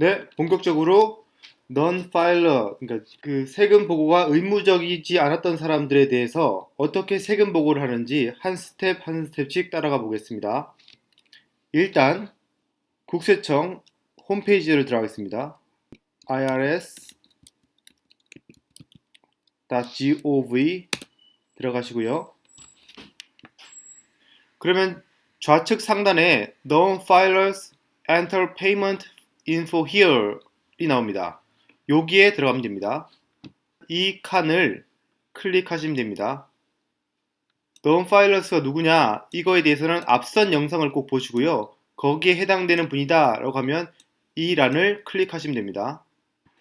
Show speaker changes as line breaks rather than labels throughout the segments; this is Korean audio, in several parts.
네, 본격적으로 non-filer, 그러니까 그 세금 보고가 의무적이지 않았던 사람들에 대해서 어떻게 세금 보고를 하는지 한 스텝 한 스텝씩 따라가 보겠습니다. 일단 국세청 홈페이지를 들어가겠습니다. irs.gov 들어가시고요. 그러면 좌측 상단에 non-filers enter payment info here이 나옵니다. 여기에 들어가면 됩니다. 이 칸을 클릭하시면 됩니다. non-filers가 누구냐 이거에 대해서는 앞선 영상을 꼭 보시고요. 거기에 해당되는 분이다 라고 하면 이 란을 클릭하시면 됩니다.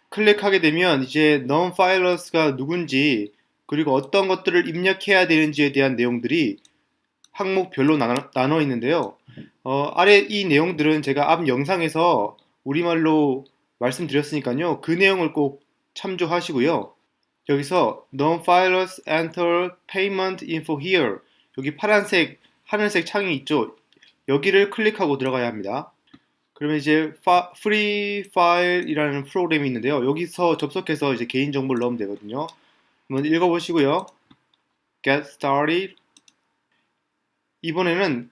클릭하게 되면 이제 non-filers가 누군지 그리고 어떤 것들을 입력해야 되는지에 대한 내용들이 항목별로 나눠, 나눠 있는데요. 어, 아래 이 내용들은 제가 앞 영상에서 우리말로 말씀드렸으니까요. 그 내용을 꼭 참조하시고요. 여기서 non-filers enter payment info here 여기 파란색, 하늘색 창이 있죠. 여기를 클릭하고 들어가야 합니다. 그러면 이제 free file이라는 프로그램이 있는데요. 여기서 접속해서 이제 개인 정보를 넣으면 되거든요. 한번 읽어보시고요. get started 이번에는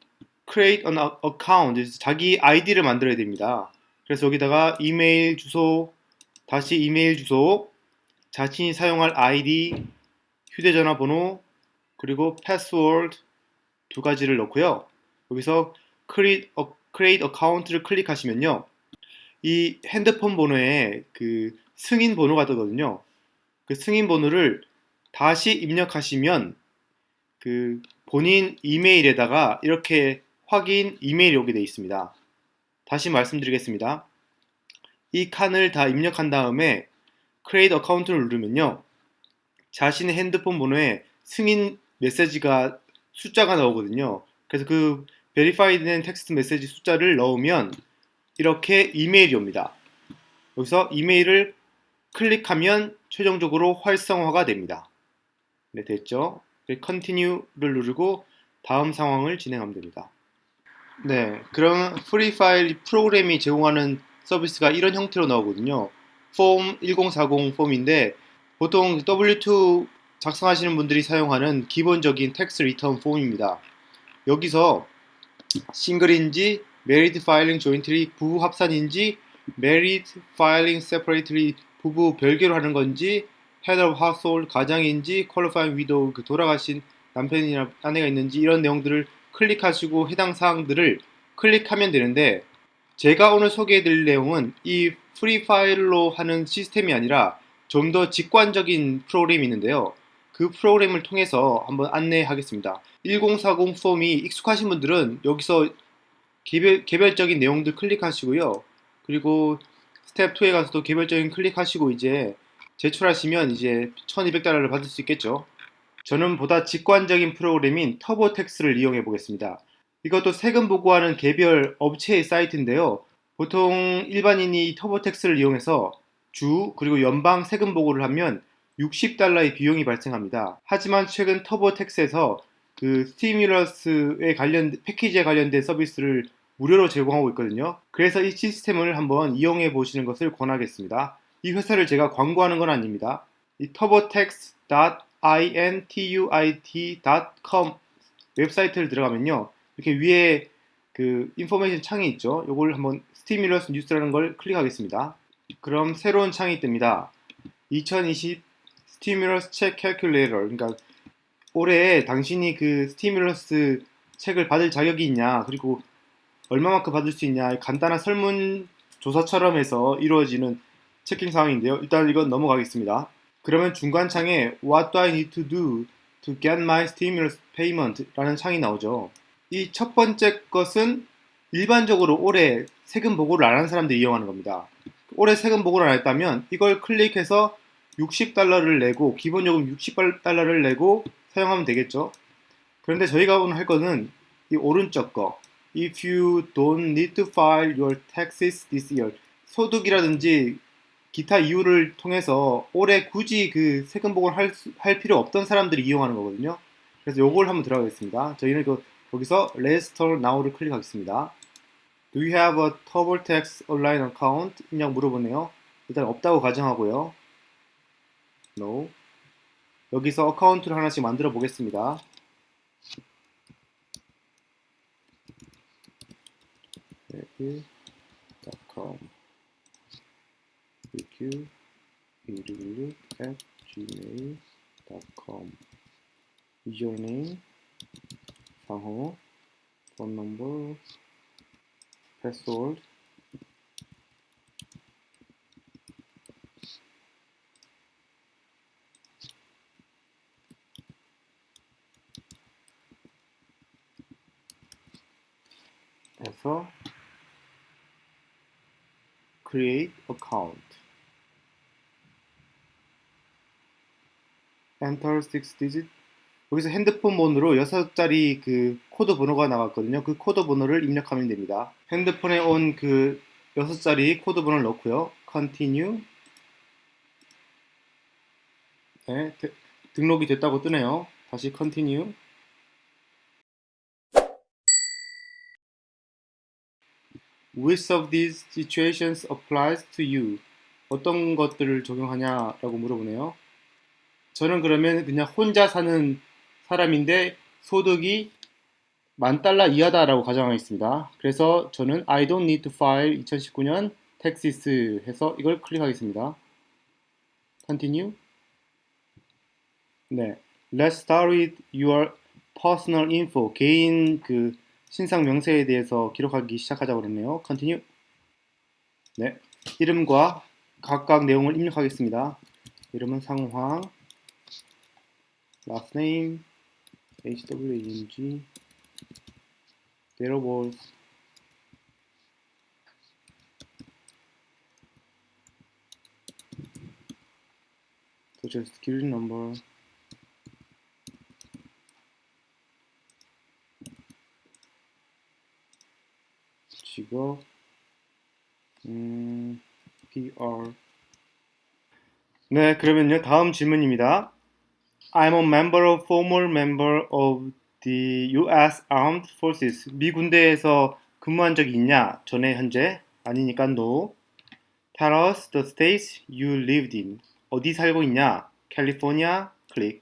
create an account, 자기 아이디를 만들어야 됩니다. 그래서 여기다가 이메일 주소, 다시 이메일 주소, 자신이 사용할 아이디, 휴대전화 번호, 그리고 패스워드 두 가지를 넣고요. 여기서 create, create account를 클릭하시면요. 이 핸드폰 번호에 그 승인 번호가 뜨거든요. 그 승인 번호를 다시 입력하시면 그 본인 이메일에다가 이렇게 확인 이메일이 오게 되어 있습니다. 다시 말씀드리겠습니다. 이 칸을 다 입력한 다음에 Create Account를 누르면요. 자신의 핸드폰 번호에 승인 메시지가 숫자가 나오거든요. 그래서 그 Verified 된 텍스트 메시지 숫자를 넣으면 이렇게 이메일이 옵니다. 여기서 이메일을 클릭하면 최종적으로 활성화가 됩니다. 네, 됐죠? Continue를 누르고 다음 상황을 진행하면 됩니다. 네, 그럼 Free File 프로그램이 제공하는 서비스가 이런 형태로 나오거든요. 폼 1040 form인데 보통 W2 작성하시는 분들이 사용하는 기본적인 tax return form입니다. 여기서 single인지 married filing jointly 부부 합산인지 married filing separately 부부 별개로 하는 건지 head of household 가장인지 qualifying widow 그 돌아가신 남편이나 아내가 있는지 이런 내용들을 클릭하시고 해당 사항들을 클릭하면 되는데 제가 오늘 소개해 드릴 내용은 이 Free File로 하는 시스템이 아니라 좀 더 직관적인 프로그램이 있는데요. 그 프로그램을 통해서 한번 안내하겠습니다. 1040 form이 익숙하신 분들은 여기서 개별, 개별적인 내용들 클릭하시고요. 그리고 스텝 2에 가서도 개별적인 클릭하시고 이제 제출하시면 이제 1200달러를 받을 수 있겠죠. 저는 보다 직관적인 프로그램인 TurboTax를 이용해 보겠습니다. 이것도 세금 보고하는 개별 업체의 사이트인데요. 보통 일반인이 TurboTax를 이용해서 주 그리고 연방 세금 보고를 하면 60달러의 비용이 발생합니다. 하지만 최근 TurboTax에서 그 stimulus에 관련 패키지에 관련된 서비스를 무료로 제공하고 있거든요. 그래서 이 시스템을 한번 이용해 보시는 것을 권하겠습니다. 이 회사를 제가 광고하는 건 아닙니다. 이 turbotax.intuit.com 웹사이트를 들어가면요. 이렇게 위에 그 information 창이 있죠. 이걸 한번 stimulus 뉴스라는 걸 클릭하겠습니다. 그럼 새로운 창이 뜹니다. 2020 stimulus check calculator 그러니까 올해 당신이 그 stimulus check을 받을 자격이 있냐 그리고 얼마만큼 받을 수 있냐 간단한 설문조사처럼 해서 이루어지는 checking 상황인데요. 일단 이건 넘어가겠습니다. 그러면 중간 창에 What do I need to do to get my stimulus payment? 라는 창이 나오죠. 이 첫 번째 것은 일반적으로 올해 세금 보고를 안 한 사람들이 이용하는 겁니다. 올해 세금 보고를 안 했다면 이걸 클릭해서 60달러를 내고 기본 요금 60달러를 내고 사용하면 되겠죠. 그런데 저희가 오늘 할 거는 이 오른쪽 거 If you don't need to file your taxes this year 소득이라든지 기타 이유를 통해서 올해 굳이 그 세금 보고를 할, 할 필요 없던 사람들이 이용하는 거거든요. 그래서 요걸 한번 들어가겠습니다. 저희는 그, 거기서 Start Now를 클릭하겠습니다. Do you have a TurboTax online account? 있냐고 물어보네요. 일단 없다고 가정하고요. No. 여기서 어카운트를 하나씩 만들어 보겠습니다. com qq 116 at gmail.com username 상호 phone number password 해서 create account enter 6 digit 여기서 핸드폰 번호로 6자리 그 코드 번호가 나왔거든요. 그 코드 번호를 입력하면 됩니다. 핸드폰에 온 그 6자리 코드 번호를 넣고요. continue 네, 데, 등록이 됐다고 뜨네요. 다시 continue Which of these situations applies to you? 어떤 것들을 적용하냐라고 물어보네요. 저는 그러면 그냥 혼자 사는 사람인데 소득이 만 달러 이하다라고 가정하겠습니다. 그래서 저는 I don't need to file 2019년 taxes 해서 이걸 클릭하겠습니다. Continue. 네. Let's start with your personal info. 개인 그 신상 명세에 대해서 기록하기 시작하자고 그랬네요. Continue. 네. 이름과 각각 내용을 입력하겠습니다. 이름은 상황, last name, HWANG, date of birth, social security number, 직업, 음, PR. 네, 그러면요 다음 질문입니다. I'm a member of former member of the U.S. Armed Forces. 미 군대에서 근무한 적이 있냐? 전에 현재 아니니까 no. Tell us the states you lived in. 어디 살고 있냐? California. 클릭.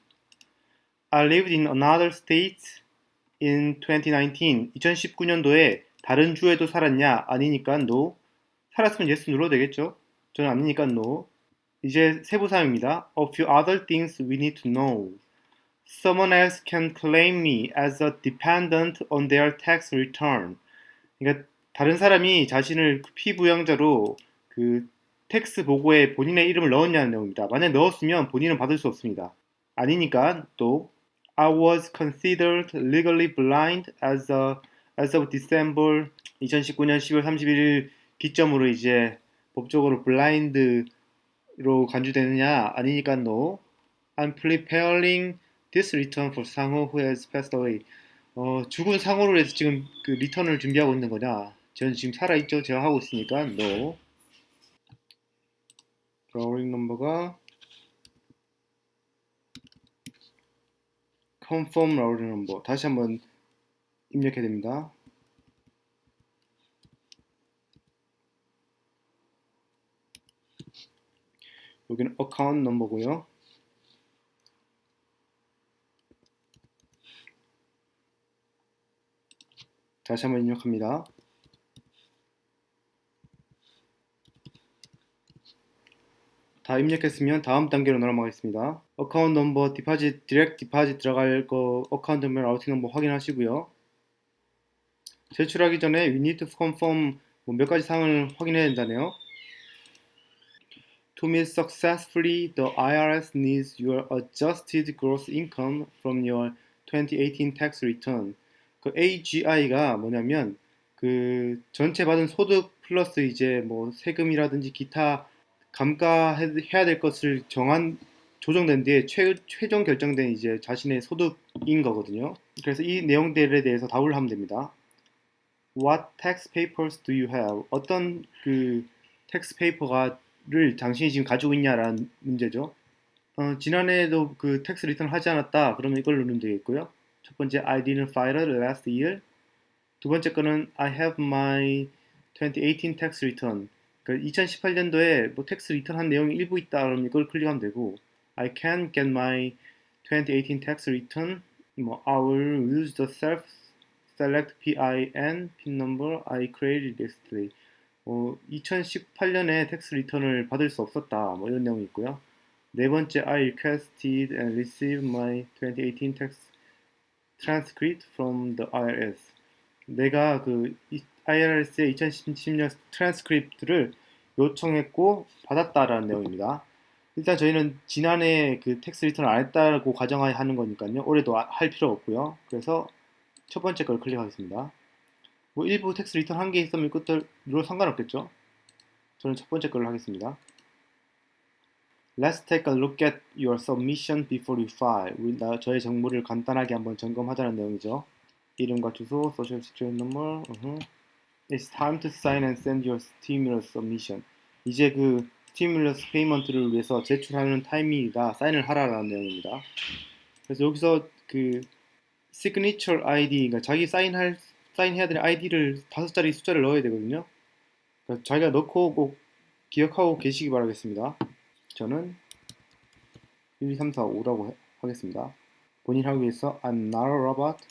I lived in another state in 2019. 2019년도에 다른 주에도 살았냐? 아니니까 no. 살았으면 yes 눌러도 되겠죠? 저는 아니니까 no. 이제 세부 사항입니다. A few other things we need to know. Someone else can claim me as a dependent on their tax return. 그러니까 다른 사람이 자신을 피부양자로 그 tax 보고에 본인의 이름을 넣었냐는 내용입니다. 만약 넣었으면 본인은 받을 수 없습니다. 아니니까 또 I was considered legally blind as a as of December 2019년 10월 31일 기점으로 이제 법적으로 블라인드 로 간주되느냐 아니니까 no. I'm preparing this return for 상호 who has passed away. 어, 죽은 상호로 해서 지금 그 리턴을 준비하고 있는 거냐? 저는 지금 살아있죠? 제가 하고 있으니까 no. drawing 넘버가 confirm routing number 다시 한번 입력해야 됩니다. 여기는 account 넘버고요. 다시 한번 입력합니다. 다 입력했으면 다음 단계로 넘어가겠습니다. account number, deposit, direct deposit 들어갈 거 account number, routing number 확인하시고요. 제출하기 전에 we need to confirm 뭐 몇 가지 사항을 확인해야 된다네요. To submit successfully, the IRS needs your adjusted gross income from your 2018 tax return. 그 AGI가 뭐냐면 그 전체 받은 소득 플러스 이제 뭐 세금이라든지 기타 감가해야 될 것을 정한 조정된 뒤에 최, 최종 결정된 이제 자신의 소득인 거거든요. 그래서 이 내용들에 대해서 답을 하면 됩니다. What tax papers do you have? 어떤 그 tax paper가 를 당신이 지금 가지고 있냐라는 문제죠. 어, 지난해에도 그 tax return 하지 않았다. 그러면 이걸 누르면 되겠고요. 첫 번째 I didn't file it last year. 두 번째 거는 I have my 2018 tax return. 그 2018년도에 뭐 텍스 리턴 한 내용이 일부 있다 그러면 이걸 클릭하면 되고 I can get my 2018 tax return 뭐 I will use the self select PIN pin number I created yesterday. 어, 2018년에 텍스 리턴을 받을 수 없었다. 뭐 이런 내용이 있고요. 네 번째, I requested and received my 2018 tax transcript from the IRS. 내가 그 IRS의 2010년 트랜스크립트를 요청했고 받았다라는 내용입니다. 일단 저희는 지난해 그 tax return을 안 했다고 가정하는 거니까요. 올해도 아- 할 필요 없고요. 그래서 첫 번째 걸 클릭하겠습니다. 뭐 일부 tax return 한 개 있으면 그것도 상관없겠죠. 저는 첫 번째 걸로 하겠습니다. Let's take a look at your submission before you file. 우리 나 저의 정보를 간단하게 한번 점검하자는 내용이죠. 이름과 주소, social security number. 으흠. It's time to sign and send your stimulus submission. 이제 그 stimulus payment를 위해서 제출하는 타이밍이다. 사인을 하라라는 내용입니다. 그래서 여기서 그 signature ID, 그러니까 자기 사인할 사인해야 되는 ID를 다섯 자리 숫자를 넣어야 되거든요. 그러니까 자기가 넣고 꼭 기억하고 계시기 바라겠습니다. 저는 1, 2, 3, 4, 5라고 하겠습니다. 본인 하기 위해서 I'm not a robot.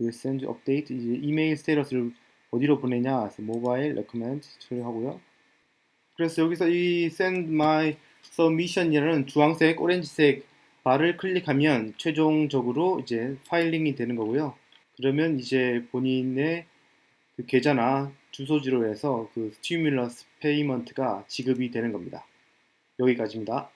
will send update. 이제 이메일 status를 어디로 보내냐? 그래서 모바일 recommend 처리하고요. 그래서 여기서 이 send my submission이라는 주황색, 오렌지색 바를 클릭하면 최종적으로 이제 filing이 되는 거고요. 그러면 이제 본인의 그 계좌나 주소지로 해서 그 stimulus payment가 지급이 되는 겁니다. 여기까지입니다.